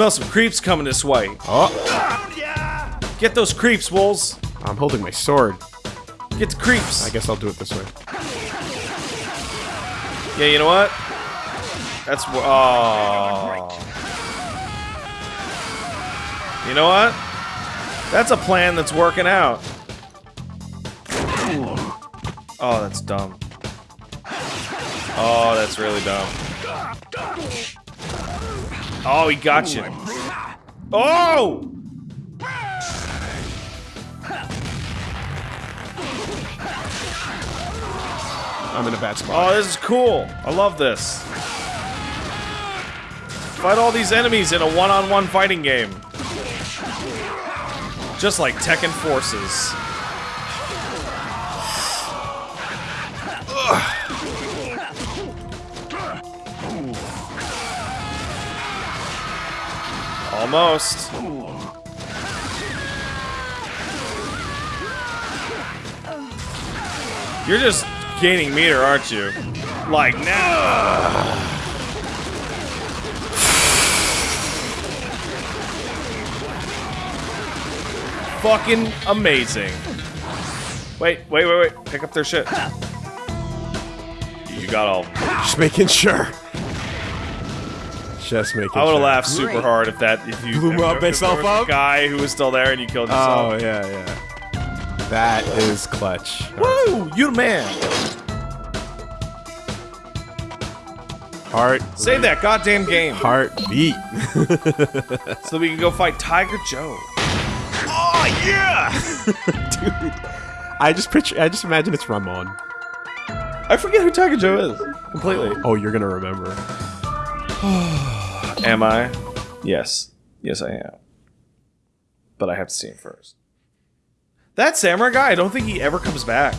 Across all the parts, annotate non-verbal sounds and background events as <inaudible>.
Smell some creeps coming this way. Oh, Get those creeps, wolves. I'm holding my sword. Get the creeps. I guess I'll do it this way. Yeah, you know what? That's wh- oh. You know what? That's a plan that's working out. Oh, that's dumb. Oh, that's really dumb. Oh, he got you. Oh! I'm in a bad spot. Oh, this is cool. I love this. Fight all these enemies in a one-on-one fighting game. Just like Tekken Forces. Almost. You're just gaining meter, aren't you? Like now. Fucking amazing. Wait, wait, wait, wait. Pick up their shit. You got all. Just making sure. Just making I would have sure. laughed super hard if that if you Blew if, up if there myself up? guy who was still there and you killed yourself. Oh, yeah, yeah. That is clutch. Woo! You're the man. Heart. Save that goddamn game Heartbeat. <laughs> so we can go fight Tiger Joe. oh, yeah! <laughs> Dude. I just picture, I just imagine it's Ramon. I forget who Tiger Joe is completely. Oh, you're gonna remember. <sighs> <sighs> <sighs> Am I? <laughs> Yes. Yes, I am. But I have to see him first. That samurai guy, I don't think he ever comes back.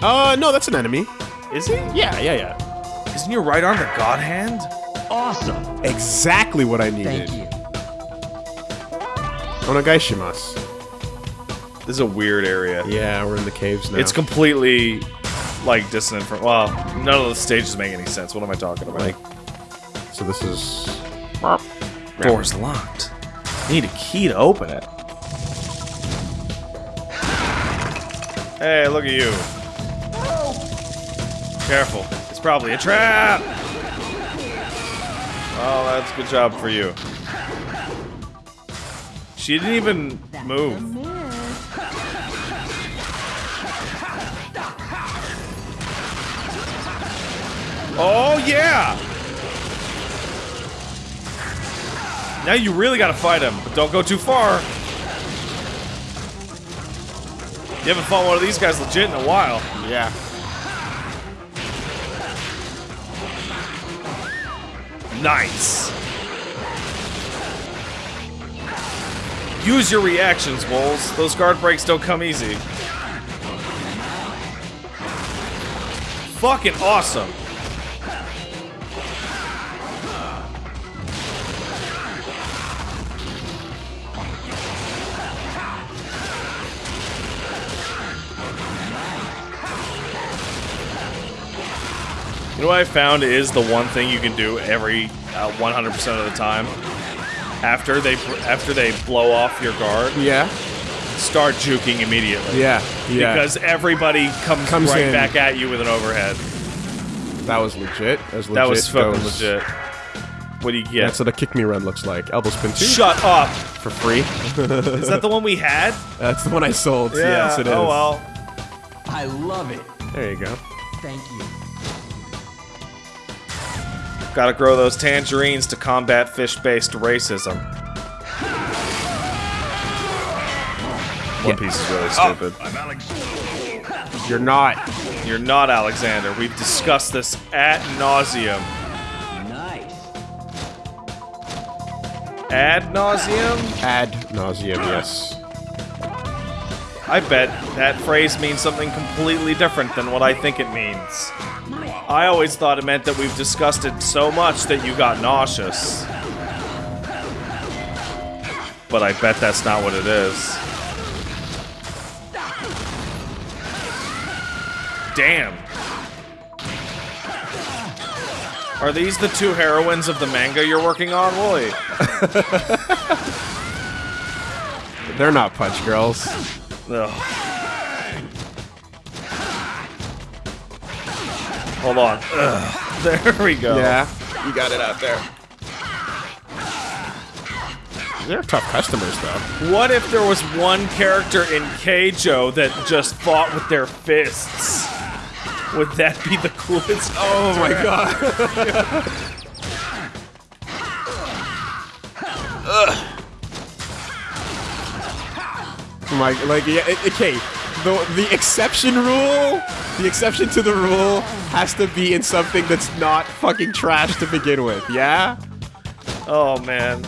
Uh, no, that's an enemy. Is he? Yeah, yeah, yeah. Isn't your right arm the God Hand? Awesome. Exactly what I needed. Thank you. Onegaishimasu. This is a weird area. Yeah, we're in the caves now. It's completely like dissonant from. Well, none of the stages make any sense. What am I talking about? like. So this is. door's locked. I Need a key to open it. Hey, look at you. Careful. It's probably a trap. Oh, that's a good job for you. She didn't even move. Oh, yeah! Now you really gotta fight him, but don't go too far. You haven't fought one of these guys legit in a while. Yeah. Nice. Use your reactions, Wolves. Those guard breaks don't come easy. Fucking awesome. You know what I found is the one thing you can do every uh, 100% of the time after they after they blow off your guard, Yeah. start juking immediately. Yeah. Yeah. Because everybody comes, Comes right in. back at you with an overhead. that was legit. As legit That was fucking goes. legit. What do you get? That's what a kick me run looks like. Elbow spin two Shut up! for free. <laughs> Is that the one we had? That's the one I sold. Yes, it is. Oh well. I love it. There you go. Thank you. Gotta grow those tangerines to combat fish-based racism. One Piece is really oh, stupid. You're not. You're not Alexander. We've discussed this at nauseum. Nice. Ad nauseum? Ad nauseum, yes. I bet that phrase means something completely different than what I think it means. I always thought it meant that we've discussed it so much that you got nauseous. But I bet that's not what it is. Damn. Are these the two heroines of the manga you're working on, Woolie? <laughs> They're not punch girls. Ugh. Hold on. Ugh. <laughs> There we go. Yeah, you got it out there. They're tough customers, though. What if there was one character in Keijo that just fought with their fists? Would that be the coolest? Oh my god. <laughs> My like yeah, okay. The the exception rule, the exception to the rule has to be in something that's not fucking trash to begin with. Yeah. Oh man.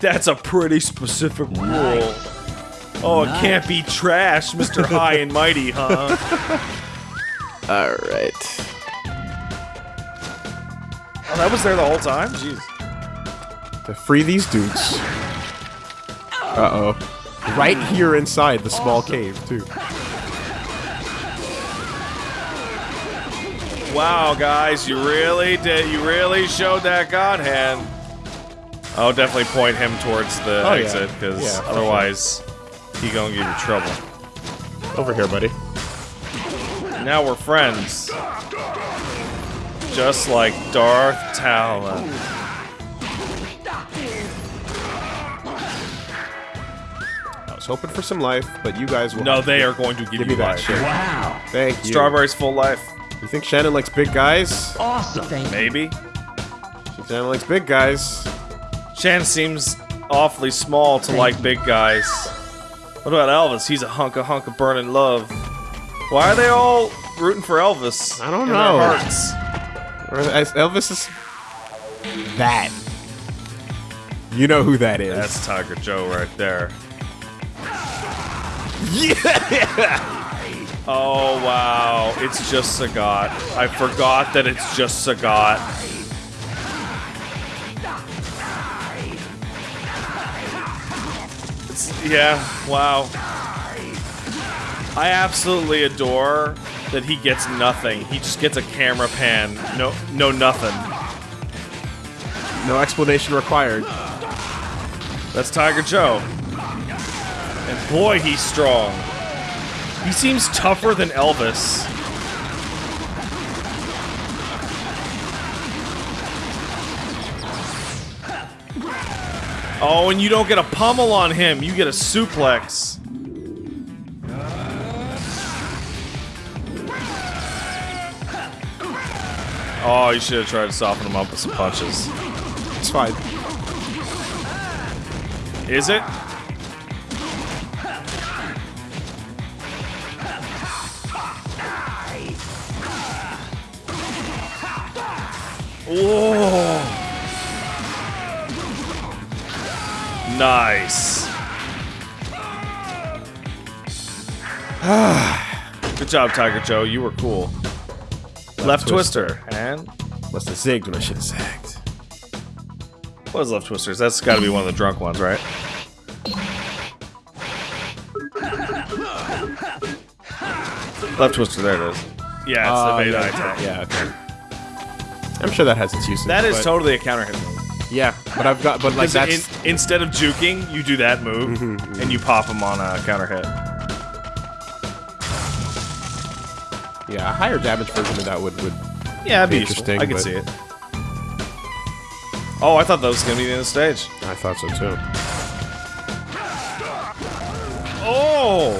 That's a pretty specific rule. Oh, it can't be trash, Mr. <laughs> High and Mighty, huh? <laughs> All right. Oh, that was there the whole time? Jeez. To free these dudes. <laughs> Uh oh. Right here inside the small cave too. Wow, guys, you really did. You really showed that God hand. I'll definitely point him towards the Oh, exit, because Yeah, for otherwise he gonna give you trouble. Over here, buddy. Now we're friends. Just like Darth Talon. Was hoping for some life, but you guys will. No, they are going to give, Give you me that life. shit. Wow. Thank you. Strawberry's full life. You think Shannon likes big guys? Awesome. Maybe. Shannon likes big guys. Shan seems awfully small to like big guys. What about Elvis? He's a hunk of hunk of burning love. Why are they all rooting for Elvis? I don't in know. Their hearts? Elvis is that. You know who that is. That's Tiger Joe right there. Yeah. Oh wow, it's just Sagat. I forgot that it's just Sagat. It's, yeah, wow. I absolutely adore that he gets nothing. He just gets a camera pan. No, no nothing. No explanation required. That's Tiger Joe. And boy, he's strong. He seems tougher than Elvis. Oh, and you don't get a pummel on him. You get a suplex. Oh, you should have tried to soften him up with some punches. It's fine. Is it? Oh. Nice. <sighs> Good job, Tiger Joe. You were cool. Left, twister. And Must have zigged when I should have zagged. what is left twisters? That's got to be one of the drunk ones, right? Left twister. There it is. Yeah, it's Oh, the uh, beta yeah. attack. Yeah, okay. I'm sure that has its uses. That is totally a counter hit move. Yeah, but I've got, but like that's Mm-hmm, in, instead of juking, you do that move, and you pop him on a counter hit. yeah, a higher damage version of that would would. Yeah, that'd be Interesting, interesting. I can but- see it. Oh, I thought that was gonna be the end of the stage. I thought so too. Oh!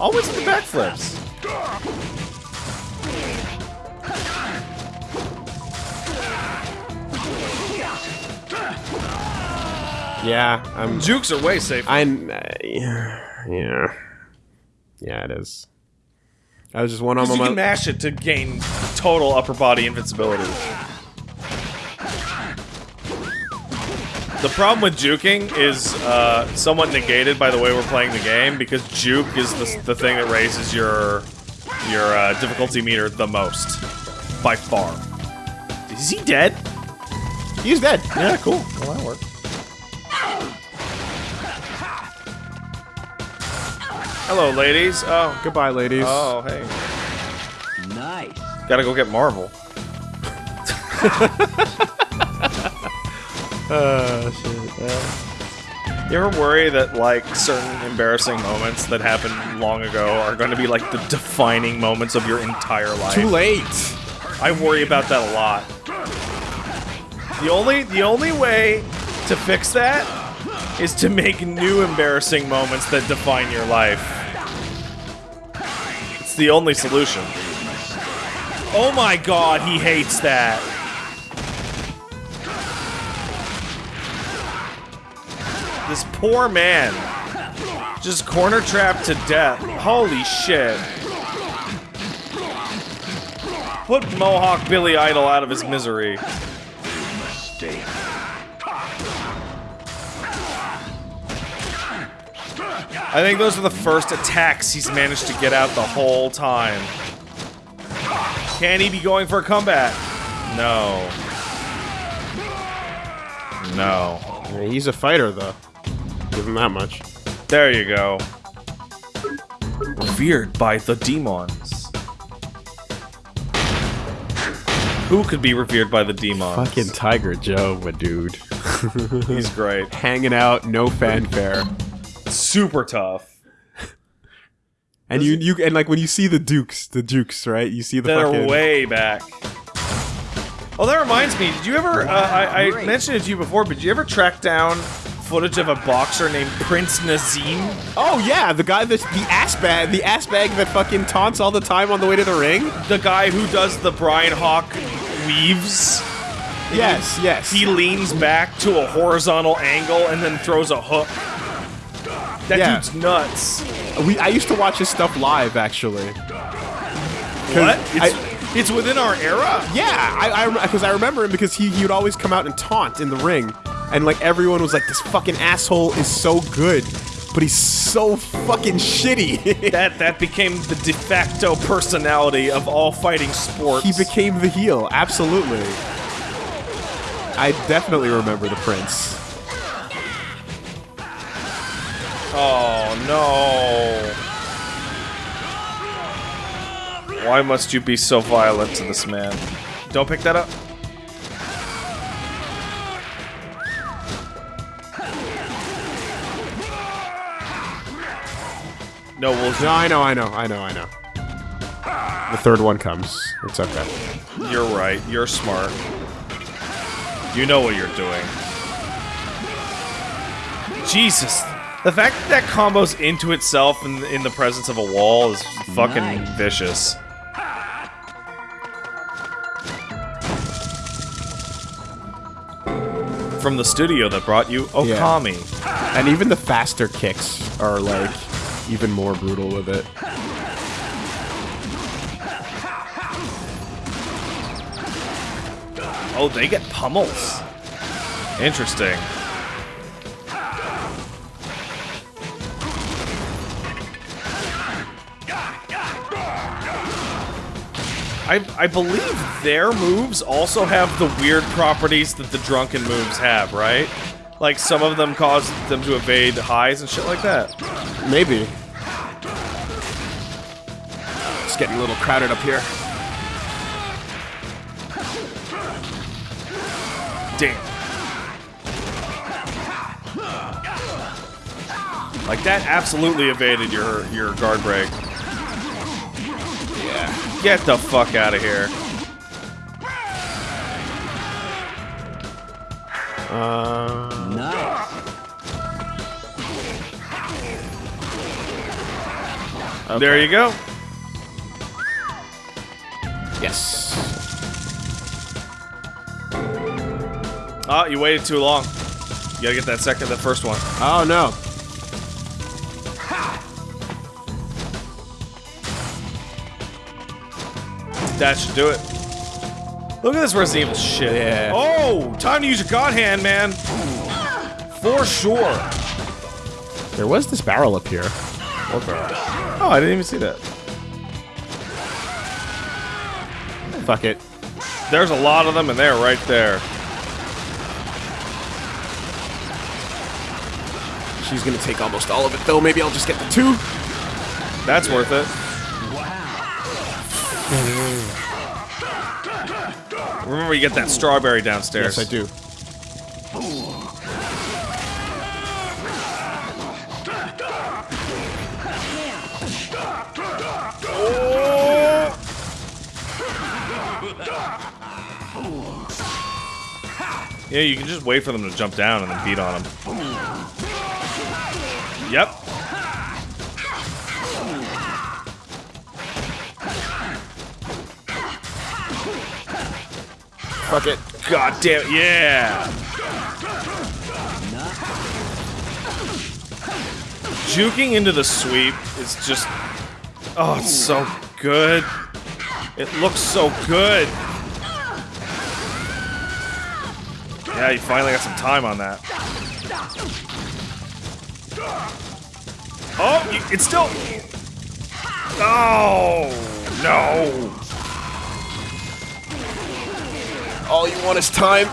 Always the backflips. Yeah, I'm. Jukes are way safer. I'm. Uh, yeah, yeah, it is. I was just one arm you on can my. mash it to gain total upper body invincibility. The problem with juking is uh, somewhat negated by the way we're playing the game because juke is the, the thing that raises your your uh, difficulty meter the most by far. Is he dead? He's dead. Yeah, cool. Well, that worked. Hello, ladies. Oh. Goodbye, ladies. Oh, hey. Nice. Gotta go get Marvel. <laughs> Uh, <laughs> shit. You ever worry that like certain embarrassing moments that happened long ago are going to be like the defining moments of your entire life? Too late. I worry about that a lot. The only the only way to fix that is to make new embarrassing moments that define your life. It's the only solution. Oh my god, he hates that. Poor man. Just corner trapped to death. Holy shit. Put Mohawk Billy Idol out of his misery. I think those are the first attacks he's managed to get out the whole time. Can he be going for a comeback? No. No. He's a fighter, though. Give him that much. There you go. Revered by the demons. Who could be revered by the demons? Fucking Tiger Joe, my dude. <laughs> He's great. Hanging out, no fanfare. Super tough. And you, you, and like when you see the Dukes, the Dukes, right? You see the That fucking. are way back. Oh, that reminds me. Did you ever? Uh, I, I mentioned it to you before, but did you ever track down footage of a boxer named Prince Naseem? Oh yeah, the guy that's the ass bag, the ass bag that fucking taunts all the time on the way to the ring. The guy who does the Brian Hawk weaves. Yes, yes. He leans back to a horizontal angle and then throws a hook. That Yeah. dude's nuts. we, I used to watch his stuff live, actually. What? It's, I- it's within our era? Yeah, I because I, remember him because he he would always come out and taunt in the ring, and like everyone was like, "This fucking asshole is so good, but he's so fucking shitty." <laughs> That that became the de facto personality of all fighting sports. he became the heel, absolutely. I definitely remember the prince. Oh no. Why must you be so violent to this man? Don't pick that up. No, we'll No, I know, I know, I know, I know. The third one comes. It's okay. You're right. You're smart. You know what you're doing. Jesus. The fact that that combos into itself in, in the presence of a wall is fucking Nice. vicious. From the studio that brought you Okami. And even the faster kicks are like even more brutal with it. Oh, they get pummels. Interesting. I, I believe their moves also have the weird properties that the drunken moves have, right? Like some of them cause them to evade highs and shit like that. Maybe. Getting a little crowded up here. Damn. Like that absolutely evaded your your guard break. Yeah. Get the fuck out of here. Uh, Nice. There you go. Yes. Oh, you waited too long. You gotta get that second, that first one. Oh no. That should do it. Look at this Resident Evil shit. Yeah. Oh, time to use your God Hand, man. For sure. There was this barrel up here. Oh, I didn't even see that. Fuck it. There's a lot of them, and they're right there. She's gonna take almost all of it though. Maybe I'll just get the two. That's worth it. Remember, you get that strawberry downstairs. Yes, I do. Yeah, you can just wait for them to jump down and then beat on them. Yep. Fuck it. God damn it, yeah! Juking into the sweep is just... Oh, it's so good. It looks so good. Yeah, you finally got some time on that. Oh, you, it's still... Oh, no. All you want is time.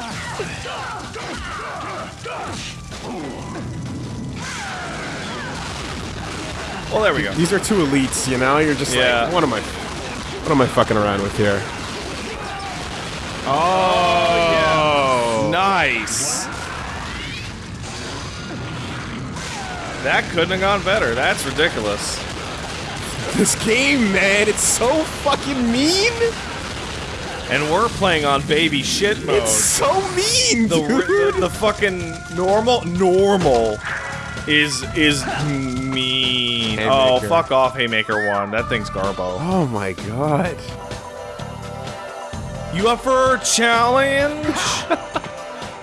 Well, there we go. These are two elites, you know? You're just Yeah. like, what am I what am I fucking around with here? Oh, Nice. That couldn't have gone better. That's ridiculous. <laughs> This game, man, it's so fucking mean. And we're playing on baby shit mode. It's so mean, the, dude. the the fucking normal normal is is mean. Oh, fuck off, Haymaker one. That thing's garbo. oh my god. You up for a challenge? <laughs>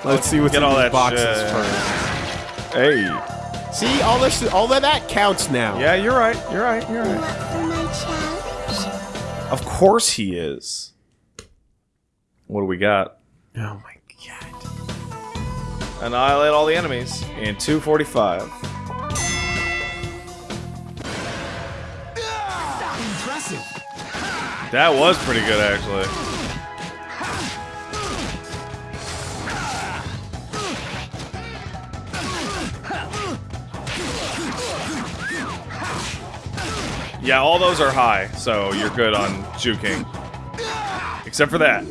Let's see what's Get in all these that boxes shit. first. hey. See, all this, all of that counts now. Yeah, you're right. You're right. You're right. Up for my challenge? Of course he is. What do we got? Oh my god. Annihilate all the enemies in 245. Impressive. That was pretty good, actually. Yeah, all those are high, so you're good on juking. Except for that.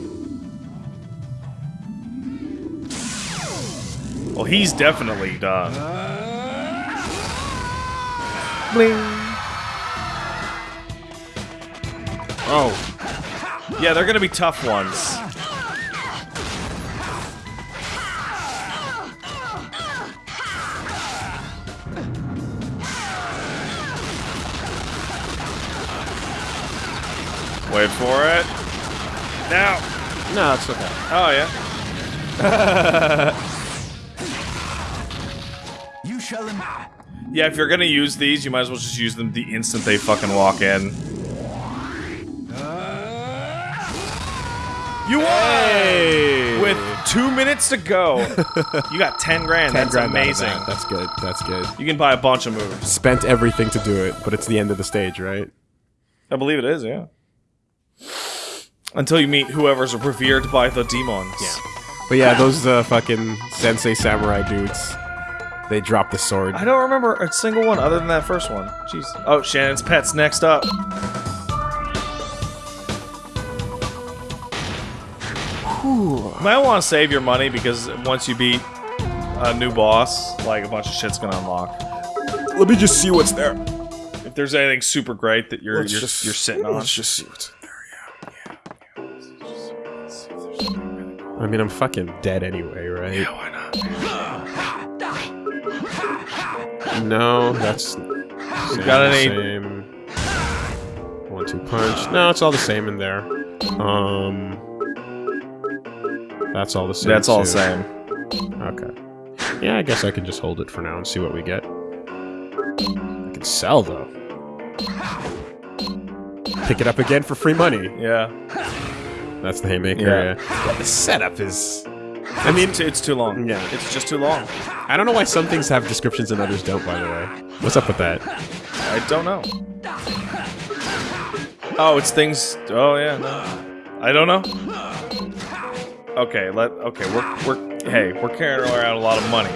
Well, he's definitely done. Bling. Oh, Yeah, they're gonna be tough ones. Wait for it. Now. no, it's okay. Oh yeah. <laughs> You shall Im- Yeah, if you're gonna use these, you might as well just use them the instant they fucking walk in. Uh, you won! Hey! With two minutes to go, <laughs> you got ten grand. Ten That's grand amazing. that. That's good. That's good. You can buy a bunch of moves. Spent everything to do it, but it's the end of the stage, right? I believe it is, yeah. Until you meet whoever's revered by the demons. Yeah. But yeah, those uh, fucking sensei samurai dudes, they drop the sword. I don't remember a single one other than that first one. Jeez. Oh, Shannon's Pets next up. You might want to save your money because once you beat a new boss, like a bunch of shit's gonna unlock. Let me just see what's there. If there's anything super great that you're Let's you're, just- you're sitting on. Let's just see what's I mean, I'm fucking dead anyway, right? why not? No, that's same, gotta need- same. One two punch. No, it's all the same in there. Um, that's all the same. That's all the same. Okay. Yeah, I guess I can just hold it for now and see what we get. I can sell though. Pick it up again for free money. Yeah. That's the haymaker. Yeah. Yeah. yeah the setup is. I mean, It's, it's too long. Yeah. It's just too long. I don't know why some things have descriptions and others don't. By the way, what's up with that? I don't know. Oh, it's things. Oh yeah, no. I don't know. Okay, let. Okay, we're we're. Hey, we're carrying around a lot of money.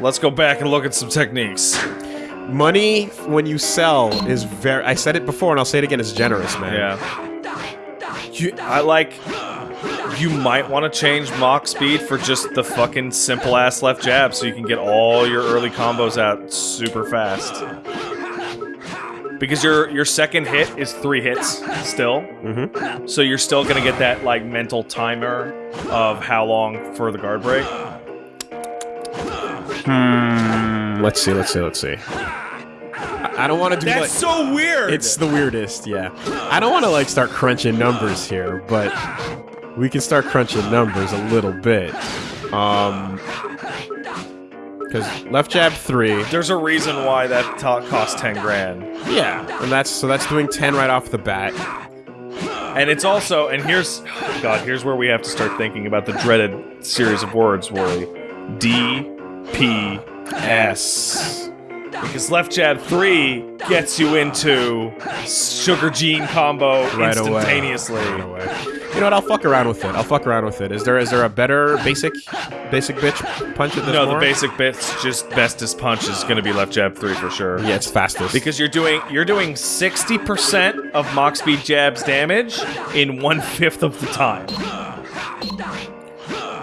Let's go back and look at some techniques. Money when you sell is very. I said it before and I'll say it again. It's generous, man. Yeah. You, I like. You might want to change Mach speed for just the fucking simple ass left jab so you can get all your early combos out super fast. Because your your second hit is three hits still, Mm-hmm. so you're still gonna get that like mental timer of how long for the guard break. Let's see. Let's see. Let's see. I, I don't want to do like. so weird. It's the weirdest, yeah. I don't want to like start crunching numbers here, but we can start crunching numbers a little bit. Um, because left jab three, There's a reason why that cost ten grand. yeah, and that's so that's doing ten right off the bat. And it's also, and here's, God, here's where we have to start thinking about the dreaded series of words, Worry. D, P, S. Because left jab 3 gets you into sugar gene combo Right away. Right away. You know what? I'll fuck around with it. I'll fuck around with it. Is there is there a better basic basic bitch punch at this No, the basic bits, just bestest punch is going to be left jab 3 for sure. Yeah, it's fastest. Because you're doing you're doing 60% of Mach speed jabs damage in one fifth of the time.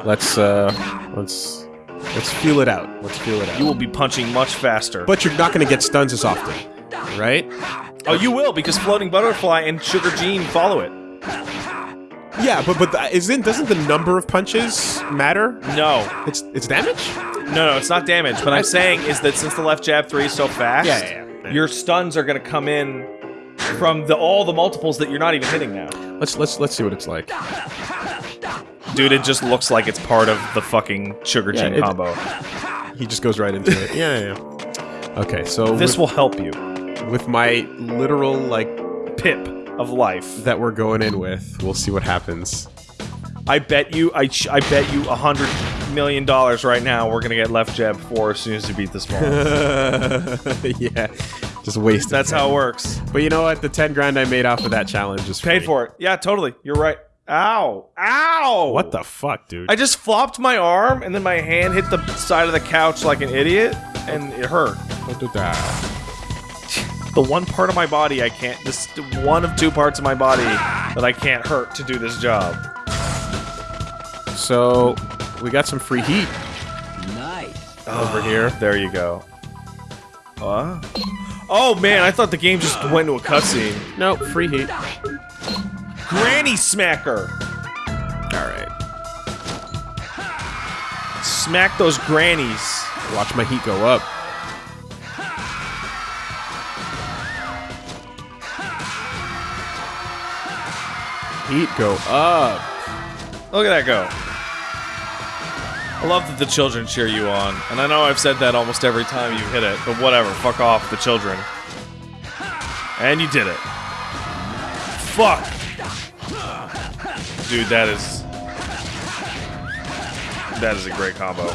let's uh let's let's feel it out. Let's feel it out. You will be punching much faster. but you're not going to get stuns as often, right? Oh, you will because floating butterfly and sugar gene follow it. Yeah, but but isn't doesn't the number of punches matter? No, It's it's damage. no, no, it's not damage. What I'm saying is that since the left jab three is so fast, Yeah, yeah, yeah. your stuns are going to come in from the all the multiples that you're not even hitting now. Let's let's let's see what it's like. Dude, it just looks like it's part of the fucking sugar Yeah, it- combo. He just goes right into it. <laughs> Yeah, yeah. yeah. Okay, so This with, will help you. with my literal like Pip of life. that we're going in with, we'll see what happens. I bet you, I, ch- I bet you a hundred million dollars right now. We're gonna get left jab four as soon as you beat this ball. <laughs> yeah, just waste. That's how it works. But you know what? The ten grand I made off of that challenge is Paid free. for it. Yeah, totally. You're right. Ow! Ow! What the fuck, dude? I just flopped my arm and then my hand hit the side of the couch like an idiot and it hurt. <laughs> The one part of my body I can't this one of two parts of my body that I can't hurt to do this job. So we got some free heat Nice. over here. <sighs> There you go. Uh? Oh man, I thought the game just went to a cutscene. No, free heat. Granny smacker! All right. Smack those grannies. Watch my heat go up. Heat go up. Look at that go. I love that the children cheer you on. And I know I've said that almost every time you hit it, but whatever. Fuck off, the children. And you did it. Fuck! Dude, that is. That is a great combo.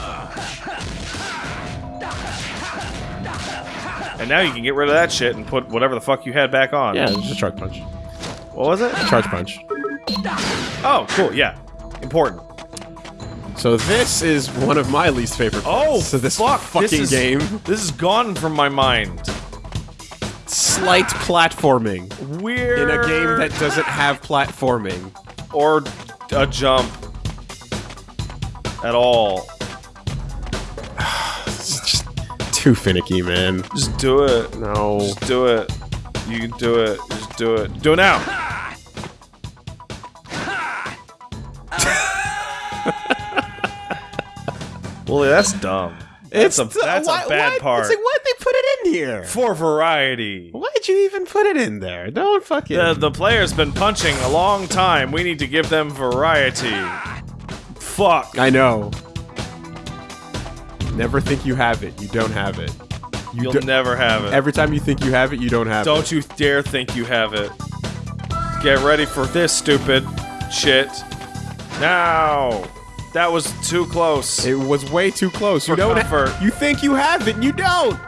And now you can get rid of that shit and put whatever the fuck you had back on. Yeah, just a charge punch. What was it? Charge punch. Oh, cool, yeah. Important. So this is one of my least favorite oh, parts Oh, of this fuck, fucking this is, game. This is gone from my mind. Slight platforming Weird. in a game that doesn't have platforming. Or a jump at all. It's <sighs> just too finicky, man. Just do it. No. Just do it. You can do it. Just do it. Do it now. <laughs> well, that's dumb. That's a that's a bad part It's like, why'd they put it in here? for variety. Why'd you even put it in there? Don't fucking. The, the player's been punching a long time. We need to give them variety. Fuck. I know. Never think you have it. You don't have it. You You'll never have it. Every time you think you have it, you don't have it. Don't you dare think you have it. Get ready for this stupid shit. Now. That was too close. It was way too close. You don't. comfort. you think you have it, and you don't.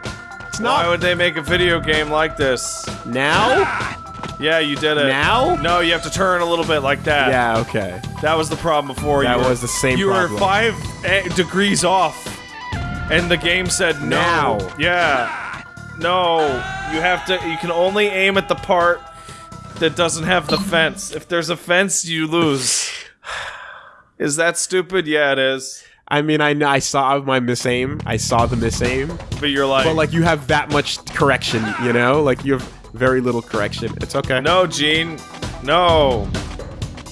It's not Why would they make a video game like this? now. Yeah, you did it. Now? No, you have to turn a little bit like that. Yeah. Okay. That was the problem before. That you were- was the same You problem. were five eh, degrees off, and the game said no. Now. Yeah. No, you have to. You can only aim at the part that doesn't have the fence. If there's a fence, you lose. Is that stupid? Yeah, it is. I mean, I I saw my misaim. I saw the misaim. But you're like, But like, you have that much correction. You know, like you have very little correction. It's okay. no, Gene, no.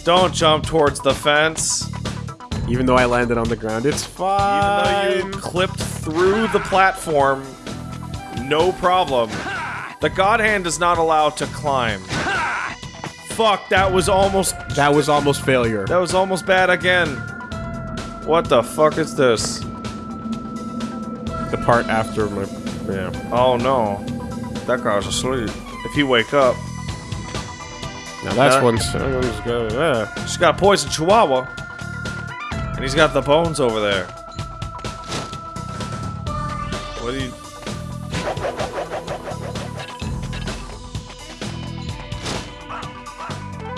Don't jump towards the fence. Even though I landed on the ground, it's fine. Even though you clipped through the platform, no problem. The God Hand is not allowed to climb. Fuck, that was almost that was almost failure. that was almost bad again. What the fuck is this? The part after my yeah. Oh no. That guy's asleep. If he wake up, Now that's That- one's that one's good. Yeah. she's got a poison chihuahua. And he's got the bones over there. What do you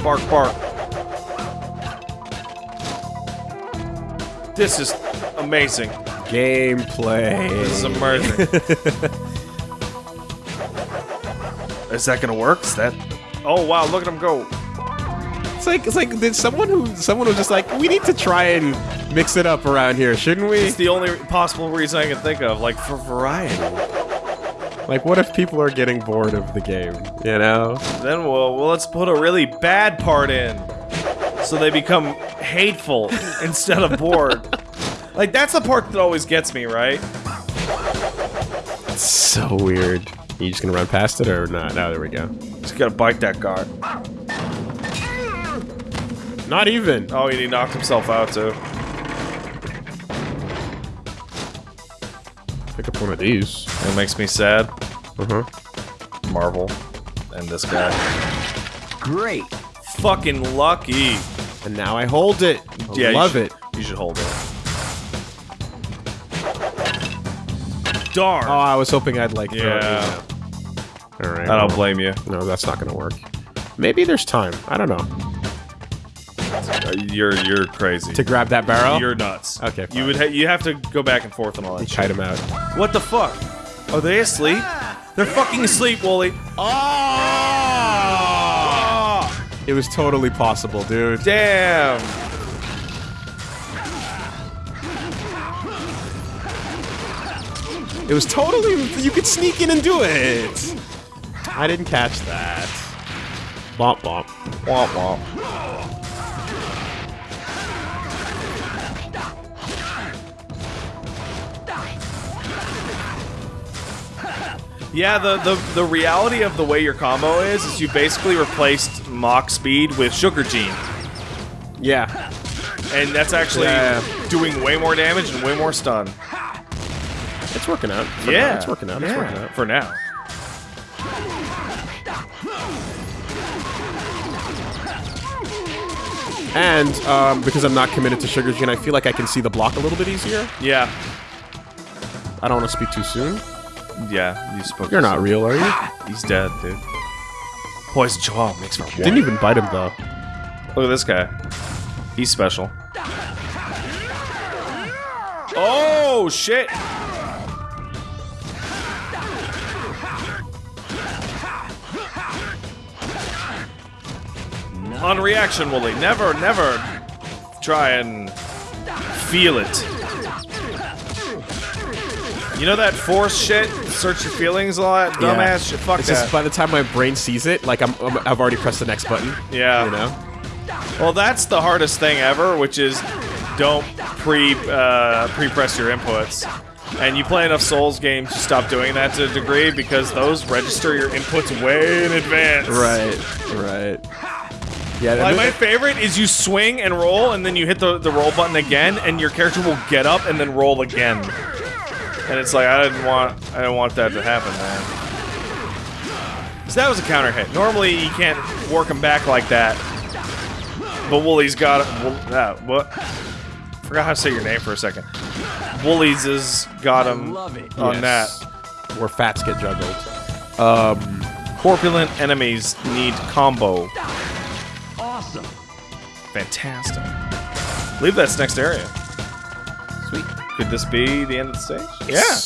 Bark bark. This is amazing. Gameplay. This is amazing. <laughs> is that gonna work? Is that Oh wow, look at him go. It's like it's like did someone who someone was just like we need to try and mix it up around here, shouldn't we? It's the only possible reason I can think of, like for variety. Like what if people are getting bored of the game, you know? Then we'll, well, let's put a really bad part in, so they become hateful <laughs> instead of bored. Like that's the part that always gets me, right? It's so weird. You just gonna run past it or not? Now there we go. Just gotta bite that guard. Not even. Oh, he knocked himself out too. Pick up one of these. It makes me sad. Uh huh. Marvel and this guy. Great. Fucking lucky. And now I hold it. I Yeah, you love should- it. You should hold it. Darn. Oh, I was hoping I'd like. Yeah. All right. I don't well, blame you. No, that's not gonna work. Maybe there's time. I don't know. Uh, You're you're crazy. To grab that barrel. You're nuts. Okay, You would ha you have to go back and forth and all that. shit. kite him out. What the fuck? Are they asleep? They're fucking asleep, Woolie. Oh! It was totally possible, dude. Damn. It was totally. You could sneak in and do it. I didn't catch that. Bomp bomp. Womp womp. Yeah, the, the the reality of the way your combo is is you basically replaced Mach Speed with Sugar Gene. Yeah. And that's actually Yeah. doing way more damage and way more stun. It's working out. For yeah. now, it's working out. It's Yeah, working out. For now. And um, because I'm not committed to Sugar Gene, I feel like I can see the block a little bit easier. Yeah. I don't want to speak too soon. Yeah, you spoke. You're not real, are you? He's dead, dude. Poison Chihuahua makes war. Didn't even bite him though. Look at this guy. He's special. Oh shit! On reaction, Woolie. Never, never try and feel it. You know that force shit? Search your feelings, a lot? dumbass Yeah. shit. Fuck It's that. just by the time my brain sees it, like I'm, I'm I've already pressed the next button. yeah. You know. Well, that's the hardest thing ever, which is don't pre uh, pre press your inputs. And you play enough Souls games, you stop doing that to a degree because those register your inputs way in advance. Right. Right. Yeah. Like my favorite is you swing and roll, and then you hit the, the roll button again, and your character will get up and then roll again. And it's like I didn't want I didn't want that to happen, man. So that was a counter hit. Normally you can't work him back like that. But Woolie's got it. Wool, uh, what? Forgot how to say your name for a second. Woolie's has got him on Yes. that. where fats get juggled. Um. Corpulent enemies need combo. Awesome. Fantastic. Leave that's next area. Sweet. Could this be the end of the stage? Yeah.